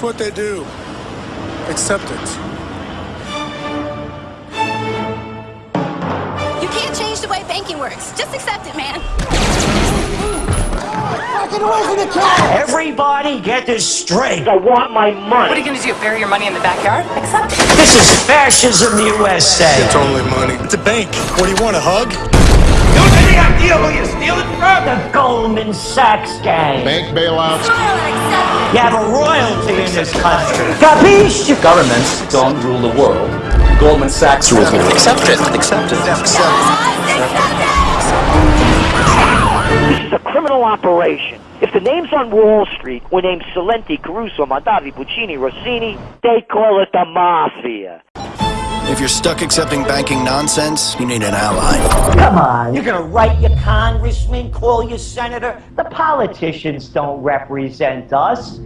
It's what they do. Accept it. You can't change the way banking works. Just accept it, man. Get away from the cat! Everybody get this straight. I want my money. What are you gonna do? Bury your money in the backyard? Accept it. This is fascism the USA. It's only money. It's a bank. What do you want, a hug? You have any idea who you're stealing from? The Goldman Sachs gang. Bank bailouts. You have a royalty in this country. Capiche? Governments don't rule the world. Goldman Sachs rules the world. Accept it. Accept it. Accept This is a criminal operation. If the names on Wall Street were named Salenti, Caruso, Mondavi, Puccini, Rossini, they call it the Mafia. If you're stuck accepting banking nonsense, you need an ally. Come on, you're gonna write your congressman, call your senator? The politicians don't represent us.